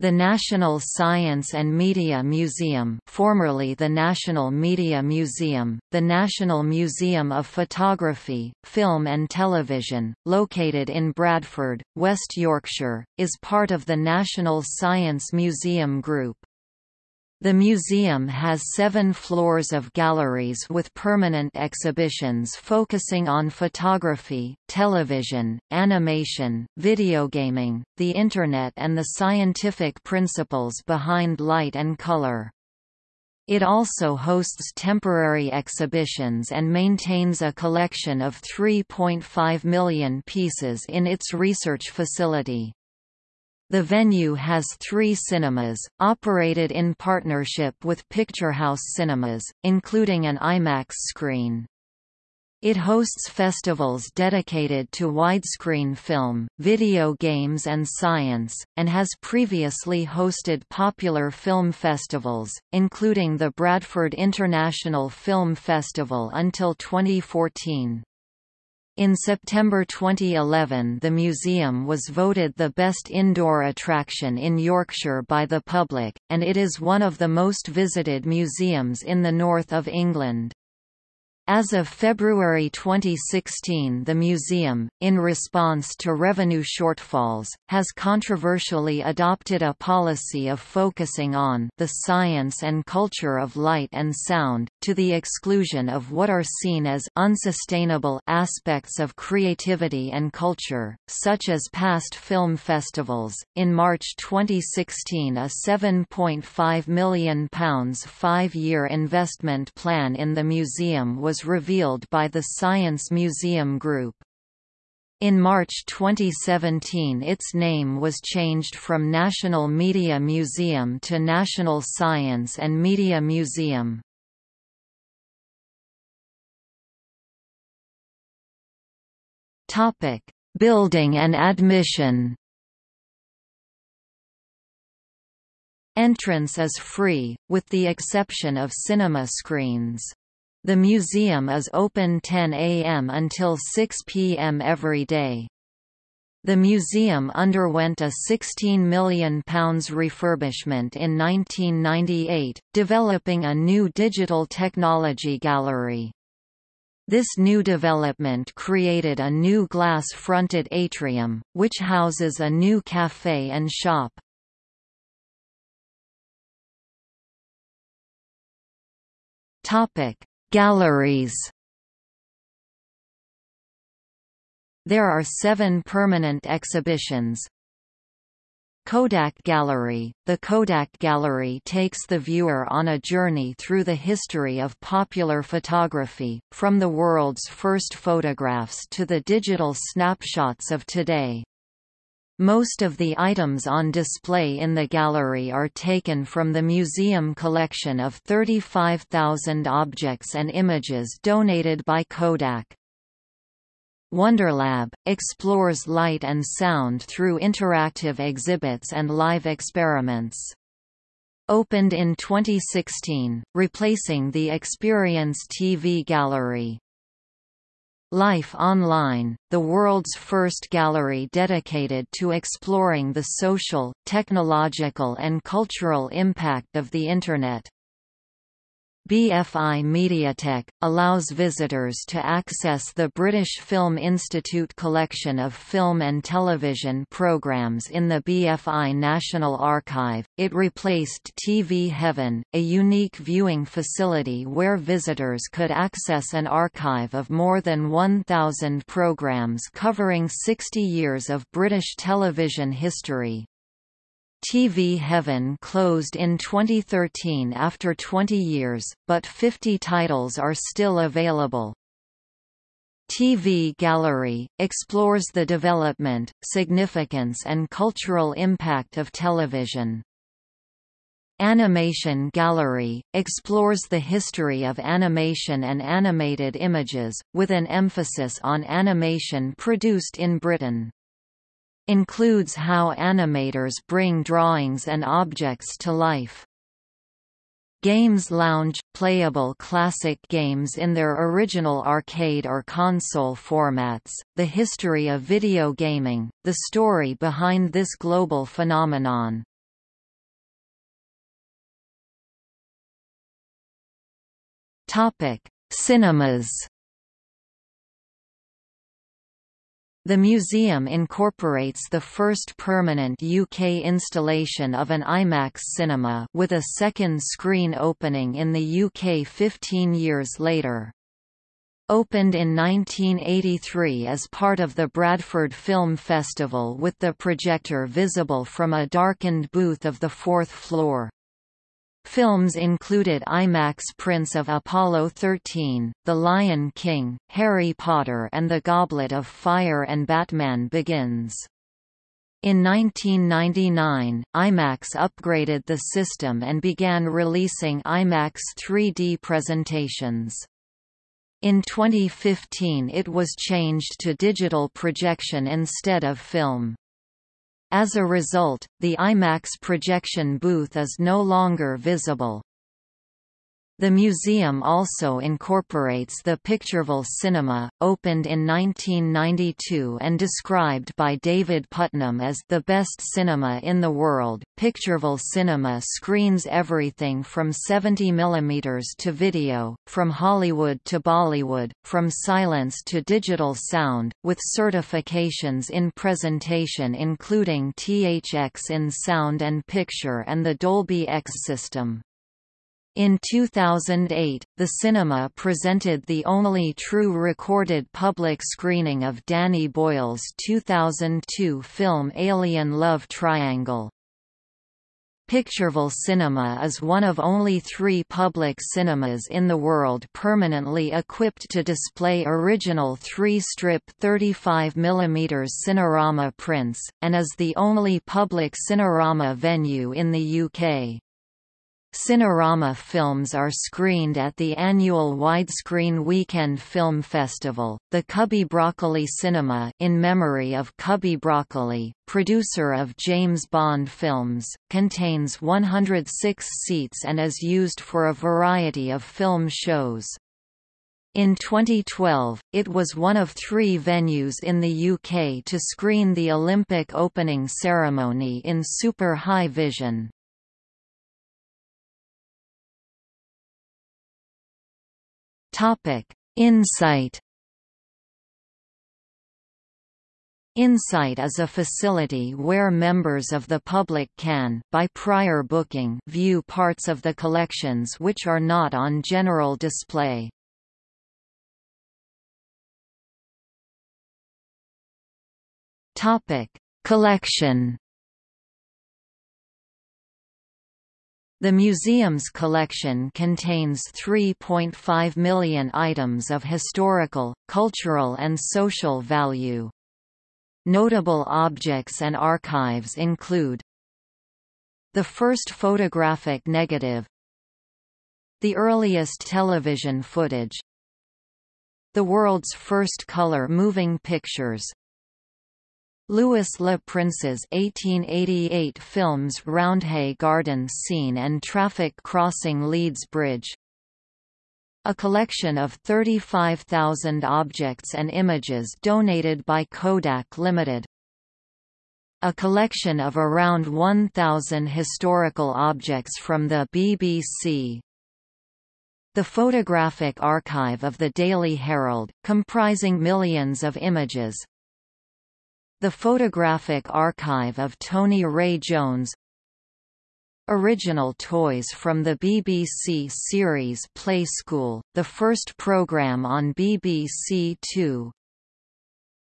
The National Science and Media Museum formerly the National Media Museum, the National Museum of Photography, Film and Television, located in Bradford, West Yorkshire, is part of the National Science Museum Group. The museum has seven floors of galleries with permanent exhibitions focusing on photography, television, animation, videogaming, the Internet and the scientific principles behind light and color. It also hosts temporary exhibitions and maintains a collection of 3.5 million pieces in its research facility. The venue has three cinemas, operated in partnership with Picturehouse Cinemas, including an IMAX screen. It hosts festivals dedicated to widescreen film, video games and science, and has previously hosted popular film festivals, including the Bradford International Film Festival until 2014. In September 2011 the museum was voted the best indoor attraction in Yorkshire by the public, and it is one of the most visited museums in the north of England. As of February 2016 the museum, in response to revenue shortfalls, has controversially adopted a policy of focusing on the science and culture of light and sound, to the exclusion of what are seen as unsustainable aspects of creativity and culture, such as past film festivals. In March 2016 a £7.5 million five-year investment plan in the museum was revealed by the Science Museum Group. In March 2017 its name was changed from National Media Museum to National Science and Media Museum. Building and admission Entrance is free, with the exception of cinema screens. The museum is open 10 a.m. until 6 p.m. every day. The museum underwent a £16 million refurbishment in 1998, developing a new digital technology gallery. This new development created a new glass-fronted atrium, which houses a new café and shop. Topic: Galleries There are seven permanent exhibitions. Kodak Gallery The Kodak Gallery takes the viewer on a journey through the history of popular photography, from the world's first photographs to the digital snapshots of today. Most of the items on display in the gallery are taken from the museum collection of 35,000 objects and images donated by Kodak. Wonderlab, explores light and sound through interactive exhibits and live experiments. Opened in 2016, replacing the Experience TV Gallery. Life Online, the world's first gallery dedicated to exploring the social, technological and cultural impact of the Internet. BFI Mediatheque, allows visitors to access the British Film Institute collection of film and television programmes in the BFI National Archive. It replaced TV Heaven, a unique viewing facility where visitors could access an archive of more than 1,000 programmes covering 60 years of British television history. TV Heaven closed in 2013 after 20 years, but 50 titles are still available. TV Gallery, explores the development, significance and cultural impact of television. Animation Gallery, explores the history of animation and animated images, with an emphasis on animation produced in Britain includes how animators bring drawings and objects to life. Games Lounge – Playable classic games in their original arcade or console formats, the history of video gaming, the story behind this global phenomenon. Cinemas The museum incorporates the first permanent UK installation of an IMAX cinema with a second screen opening in the UK 15 years later. Opened in 1983 as part of the Bradford Film Festival with the projector visible from a darkened booth of the fourth floor. Films included IMAX prints of Apollo 13, The Lion King, Harry Potter and the Goblet of Fire and Batman Begins. In 1999, IMAX upgraded the system and began releasing IMAX 3D presentations. In 2015 it was changed to digital projection instead of film. As a result, the IMAX projection booth is no longer visible. The museum also incorporates the Pictureville Cinema, opened in 1992 and described by David Puttnam as the best cinema in the world. Pictureville Cinema screens everything from 70 mm to video, from Hollywood to Bollywood, from silence to digital sound, with certifications in presentation including THX in sound and picture and the Dolby EX system. In 2008, the cinema presented the only true recorded public screening of Danny Boyle's 2002 film Alien Love Triangle. Pictureville Cinema is one of only three public cinemas in the world permanently equipped to display original three-strip 35mm Cinerama prints, and is the only public Cinerama venue in the UK. Cinerama films are screened at the annual Widescreen Weekend Film Festival. The Cubby Broccoli Cinema, in memory of Cubby Broccoli, producer of James Bond films, contains 106 seats and is used for a variety of film shows. In 2012, it was one of three venues in the UK to screen the Olympic opening ceremony in super high vision. Insight. Insight is a facility where members of the public can, by prior booking, view parts of the collections which are not on general display. Topic: Collection. The museum's collection contains 3.5 million items of historical, cultural and social value. Notable objects and archives include the first photographic negative the earliest television footage the world's first color moving pictures Louis Le Prince's 1888 films Roundhay Garden Scene and Traffic Crossing Leeds Bridge a collection of 35,000 objects and images donated by Kodak Limited. A collection of around 1,000 historical objects from the BBC. The photographic archive of the Daily Herald, comprising millions of images, the Photographic Archive of Tony Ray Jones Original toys from the BBC series Play School, the first programme on BBC Two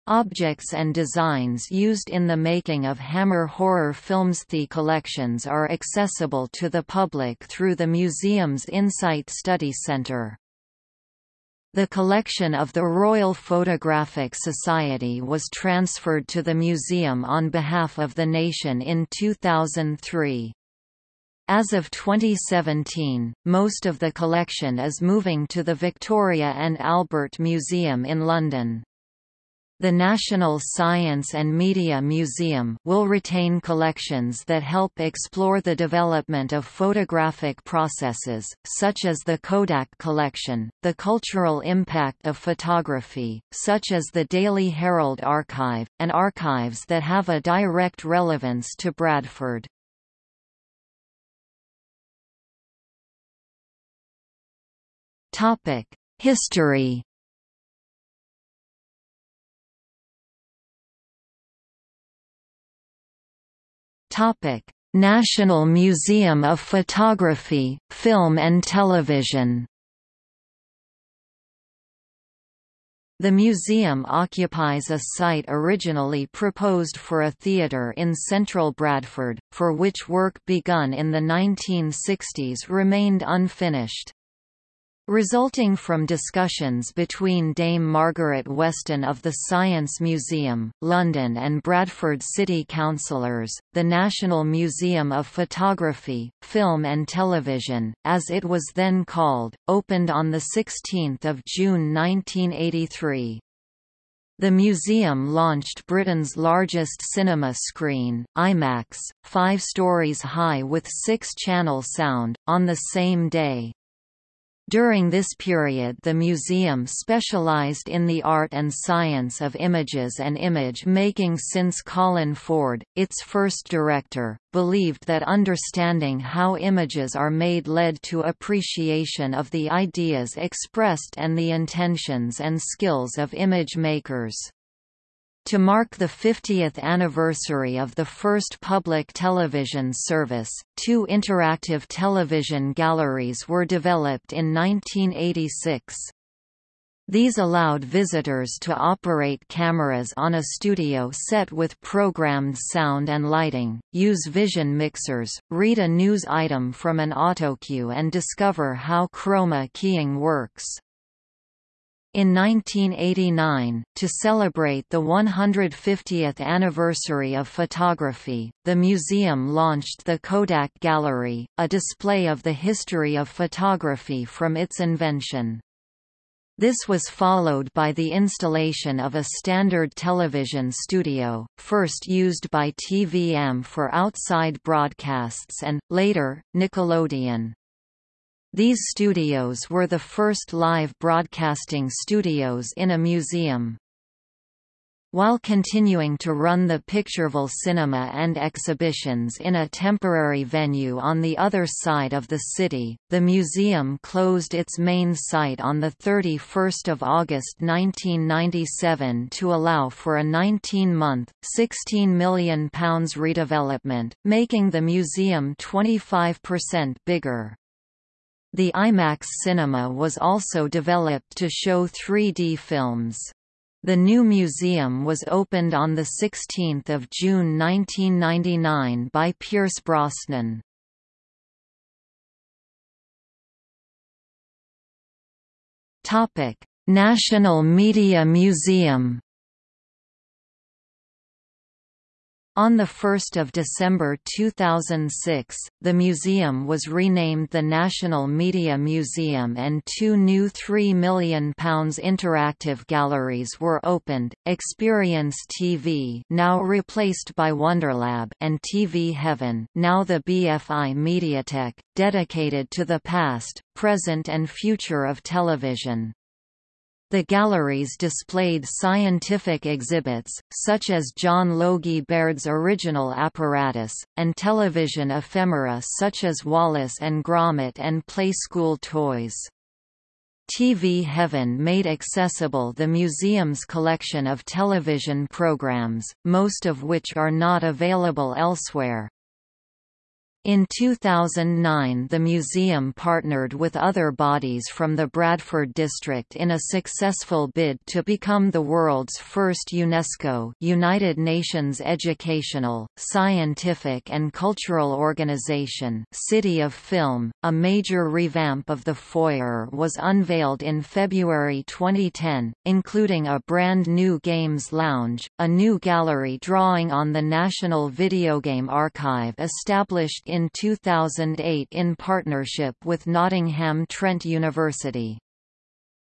Objects and designs used in the making of Hammer horror films. The collections are accessible to the public through the museum's Insight Study Centre. The collection of the Royal Photographic Society was transferred to the museum on behalf of the nation in 2003. As of 2017, most of the collection is moving to the Victoria and Albert Museum in London. The National Science and Media Museum will retain collections that help explore the development of photographic processes, such as the Kodak collection, the cultural impact of photography, such as the Daily Herald Archive, and archives that have a direct relevance to Bradford. History Topic: National Museum of Photography, Film and Television. The museum occupies a site originally proposed for a theatre in central Bradford, for which work begun in the 1960s remained unfinished. Resulting from discussions between Dame Margaret Weston of the Science Museum, London and Bradford City Councillors, the National Museum of Photography, Film and Television, as it was then called, opened on 16 June 1983. The museum launched Britain's largest cinema screen, IMAX, five stories high with six-channel sound, on the same day. During this period the museum specialized in the art and science of images and image making since Colin Ford, its first director, believed that understanding how images are made led to appreciation of the ideas expressed and the intentions and skills of image makers. To mark the 50th anniversary of the first public television service, two interactive television galleries were developed in 1986. These allowed visitors to operate cameras on a studio set with programmed sound and lighting, use vision mixers, read a news item from an autocue and discover how chroma keying works. In 1989, to celebrate the 150th anniversary of photography, the museum launched the Kodak Gallery, a display of the history of photography from its invention. This was followed by the installation of a standard television studio, first used by TVM for outside broadcasts and, later, Nickelodeon. These studios were the first live broadcasting studios in a museum. While continuing to run the Pictureville Cinema and exhibitions in a temporary venue on the other side of the city, the museum closed its main site on 31 August 1997 to allow for a 19-month, £16 million redevelopment, making the museum 25% bigger. The IMAX cinema was also developed to show 3D films. The new museum was opened on 16 June 1999 by Pierce Brosnan. National Media Museum On 1 December 2006, the museum was renamed the National Media Museum and two new £3 million interactive galleries were opened, Experience TV now replaced by Wonderlab and TV Heaven now the BFI Mediatheque, dedicated to the past, present and future of television. The galleries displayed scientific exhibits, such as John Logie Baird's original apparatus, and television ephemera such as Wallace and Gromit and Play School toys. TV Heaven made accessible the museum's collection of television programs, most of which are not available elsewhere. In 2009 the museum partnered with other bodies from the Bradford district in a successful bid to become the world's first UNESCO United Nations Educational, Scientific and Cultural Organization City of Film. A major revamp of the foyer was unveiled in February 2010, including a brand new games lounge, a new gallery drawing on the National Video Game Archive established in 2008 in partnership with Nottingham Trent University.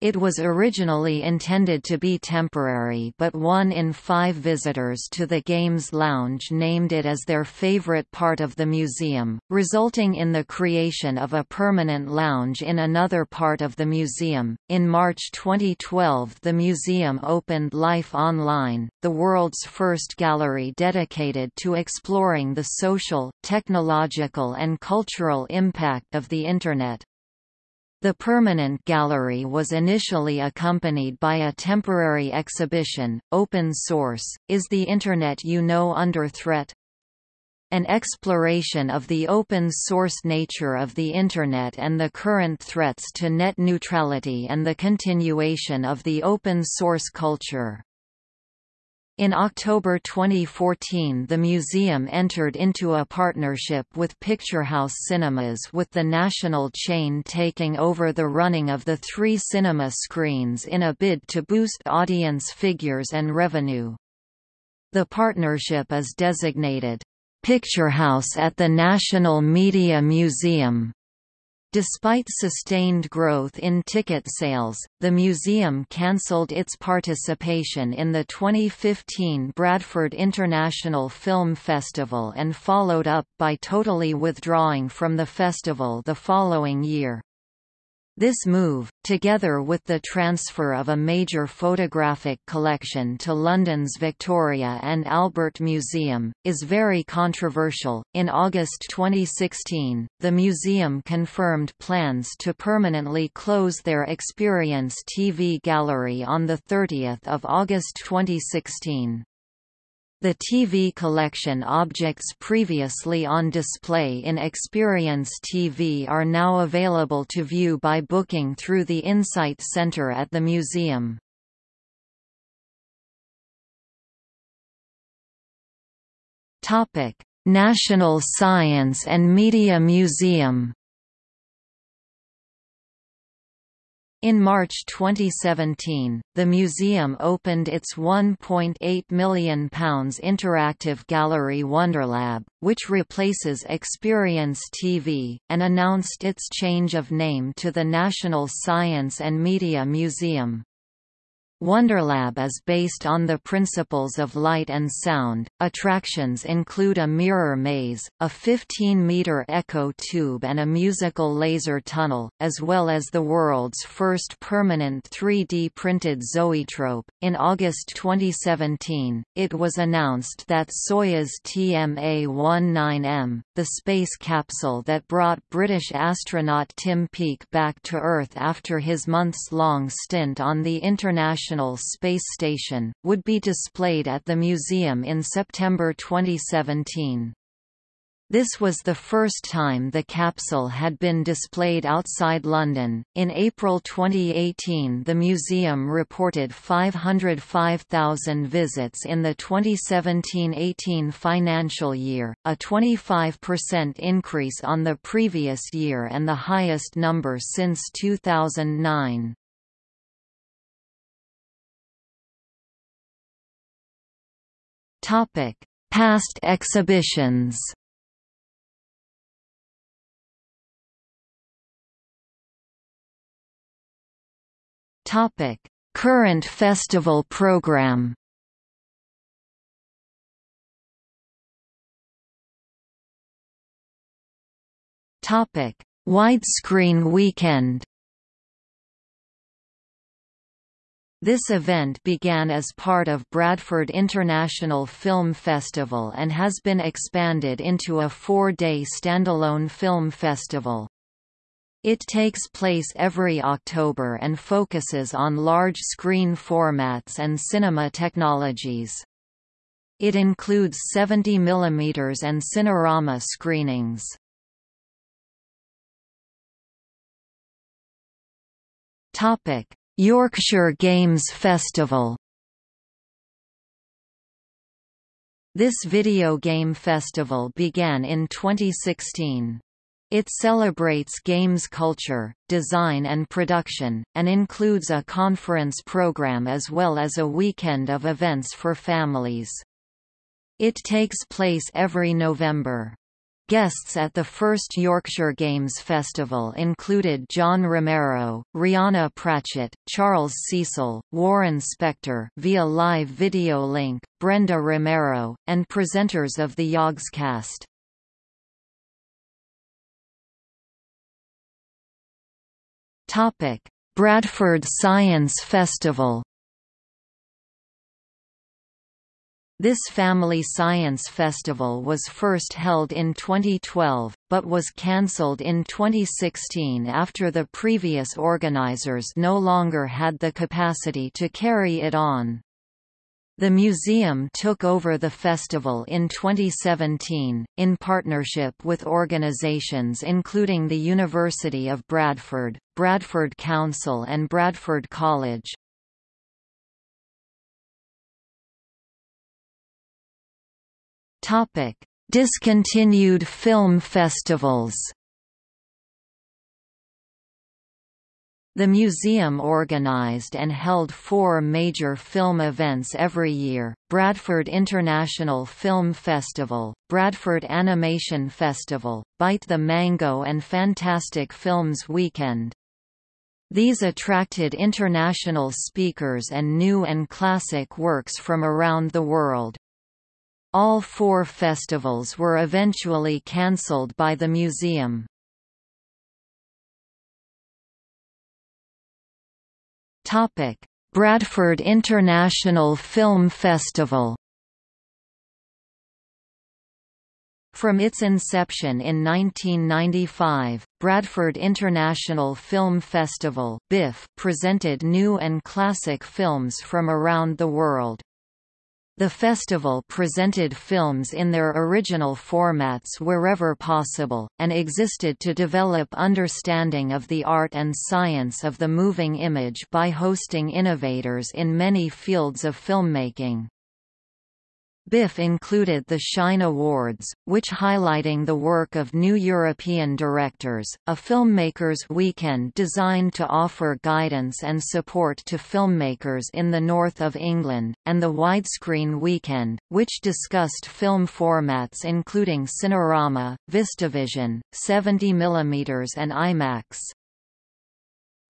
It was originally intended to be temporary but one in five visitors to the Games Lounge named it as their favorite part of the museum, resulting in the creation of a permanent lounge in another part of the museum. In March 2012 the museum opened Life Online, the world's first gallery dedicated to exploring the social, technological and cultural impact of the Internet. The permanent gallery was initially accompanied by a temporary exhibition, Open Source, Is the Internet You Know Under Threat? An exploration of the open-source nature of the Internet and the current threats to net neutrality and the continuation of the open-source culture. In October 2014 the museum entered into a partnership with Picturehouse Cinemas with the national chain taking over the running of the three cinema screens in a bid to boost audience figures and revenue. The partnership is designated, "'Picturehouse at the National Media Museum' Despite sustained growth in ticket sales, the museum cancelled its participation in the 2015 Bradford International Film Festival and followed up by totally withdrawing from the festival the following year. This move, together with the transfer of a major photographic collection to London's Victoria and Albert Museum, is very controversial. In August 2016, the museum confirmed plans to permanently close their Experience TV gallery on 30 August 2016. The TV collection objects previously on display in Experience TV are now available to view by booking through the Insight Center at the museum. National Science and Media Museum In March 2017, the museum opened its £1.8 million interactive gallery Wonderlab, which replaces Experience TV, and announced its change of name to the National Science and Media Museum. Wonderlab is based on the principles of light and sound. Attractions include a mirror maze, a 15-meter echo tube and a musical laser tunnel, as well as the world's first permanent 3D printed zoetrope. In August 2017, it was announced that Soyuz TMA-19M, the space capsule that brought British astronaut Tim Peake back to Earth after his months-long stint on the International International Space Station, would be displayed at the museum in September 2017. This was the first time the capsule had been displayed outside London. In April 2018, the museum reported 505,000 visits in the 2017-18 financial year, a 25% increase on the previous year and the highest number since 2009. Topic: Past exhibitions. Topic: Current festival program. Topic: Widescreen weekend. This event began as part of Bradford International Film Festival and has been expanded into a four-day standalone film festival. It takes place every October and focuses on large screen formats and cinema technologies. It includes 70 mm and Cinerama screenings. Topic: Yorkshire Games Festival This video game festival began in 2016. It celebrates games culture, design and production, and includes a conference program as well as a weekend of events for families. It takes place every November. Guests at the first Yorkshire Games Festival included John Romero, Rhianna Pratchett, Charles Cecil, Warren Spector via live video link, Brenda Romero, and presenters of the Yogscast. Bradford Science Festival This Family Science Festival was first held in 2012, but was cancelled in 2016 after the previous organizers no longer had the capacity to carry it on. The museum took over the festival in 2017, in partnership with organizations including the University of Bradford, Bradford Council and Bradford College. Topic: Discontinued film festivals. The museum organized and held four major film events every year, Bradford International Film Festival, Bradford Animation Festival, Bite the Mango and Fantastic Films Weekend. These attracted international speakers and new and classic works from around the world. All four festivals were eventually cancelled by the museum. Bradford International Film Festival From its inception in 1995, Bradford International Film Festival BIFF, presented new and classic films from around the world. The festival presented films in their original formats wherever possible, and existed to develop understanding of the art and science of the moving image by hosting innovators in many fields of filmmaking. BIFF included the Shine Awards, which highlighting the work of new European directors, a filmmakers' weekend designed to offer guidance and support to filmmakers in the north of England, and the Widescreen Weekend, which discussed film formats including Cinerama, VistaVision, 70mm and IMAX.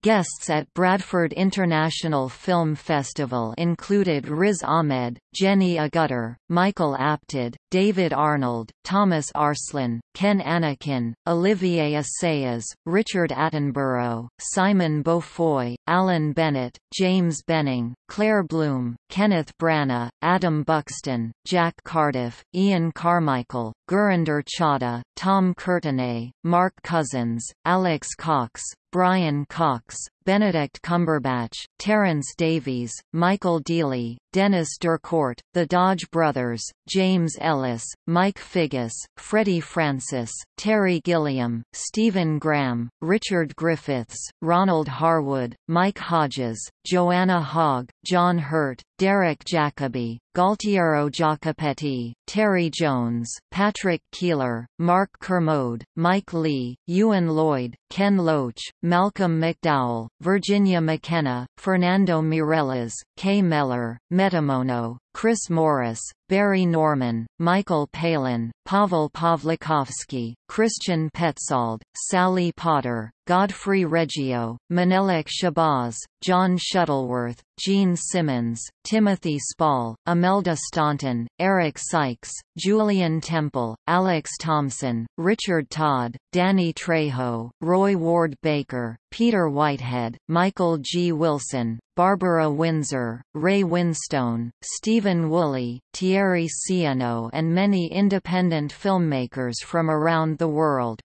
Guests at Bradford International Film Festival included Riz Ahmed, Jenny Agutter, Michael Apted, David Arnold, Thomas Arslan, Ken Annakin, Olivier Assayas, Richard Attenborough, Simon Beaufoy, Alan Bennett, James Benning, Claire Bloom, Kenneth Branagh, Adam Buxton, Jack Cardiff, Ian Carmichael, Gurinder Chadha, Tom Courtenay, Mark Cousins, Alex Cox, Brian Cox, Benedict Cumberbatch, Terence Davies, Michael Deeley, Dennis Durcourt, the Dodge Brothers, James Ellis, Mike Figgis, Freddie Francis, Terry Gilliam, Stephen Graham, Richard Griffiths, Ronald Harwood, Mike Hodges, Joanna Hogg, John Hurt, Derek Jacobi, Gualtiero Jacopetti, Terry Jones, Patrick Keiller, Mark Kermode, Mike Leigh, Euan Lloyd, Ken Loach, Malcolm McDowell, Virginia McKenna, Fernando Meirelles, Kay Mellor, Metamono, Chris Morris, Barry Norman, Michael Palin, Pawel Pawlikowski, Christian Petzold, Sally Potter, Godfrey Reggio, Menelik Shabazz, John Shuttleworth, Gene Simmons, Timothy Spall, Imelda Staunton, Eric Sykes, Julian Temple, Alex Thompson, Richard Todd, Danny Trejo, Roy Ward Baker, Peter Whitehead, Michael G. Wilson, Barbara Windsor, Ray Winstone, Stephen Woolley, Thierry Cieno and many independent filmmakers from around the world.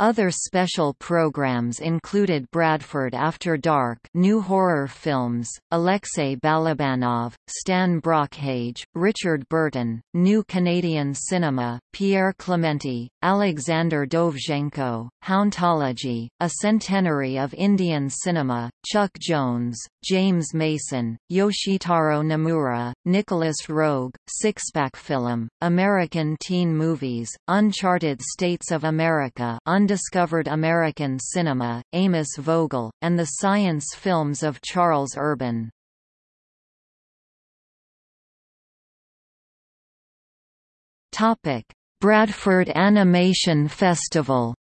Other special programs included Bradford After Dark new horror films, Alexei Balabanov, Stan Brakhage, Richard Burton, New Canadian Cinema, Pierre Clementi, Alexander Dovzhenko, Hauntology, A Centenary of Indian Cinema, Chuck Jones, James Mason, Yoshitaro Nomura, Nicolas Roeg, Sixpack Film, American Teen Movies, Uncharted States of America Undiscovered American Cinema, Amos Vogel, and the science films of Charles Urban. Bradford Animation Festival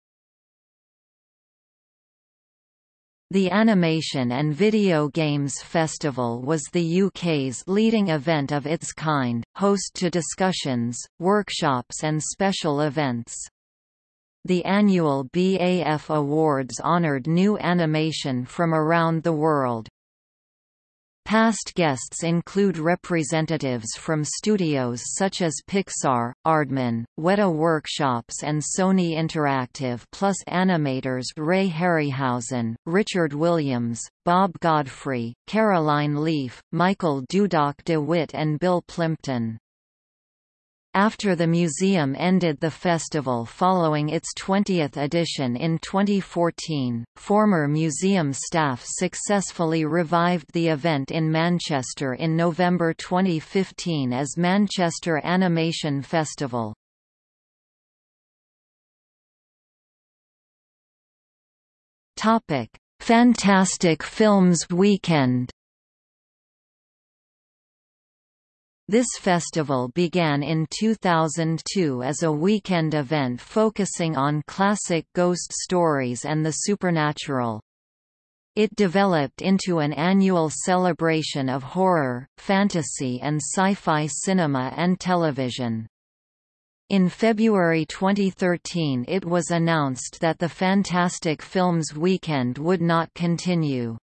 The Animation and Video Games Festival was the UK's leading event of its kind, host to discussions, workshops and special events. The annual BAF Awards honoured new animation from around the world. Past guests include representatives from studios such as Pixar, Aardman, Weta Workshops and Sony Interactive plus animators Ray Harryhausen, Richard Williams, Bob Godfrey, Caroline Leaf, Michael Dudok de Wit and Bill Plympton. After the museum ended the festival following its 20th edition in 2014, former museum staff successfully revived the event in Manchester in November 2015 as Manchester Animation Festival. Fantastic Films Weekend This festival began in 2002 as a weekend event focusing on classic ghost stories and the supernatural. It developed into an annual celebration of horror, fantasy and sci-fi cinema and television. In February 2013 it was announced that the Fantastic Films Weekend would not continue.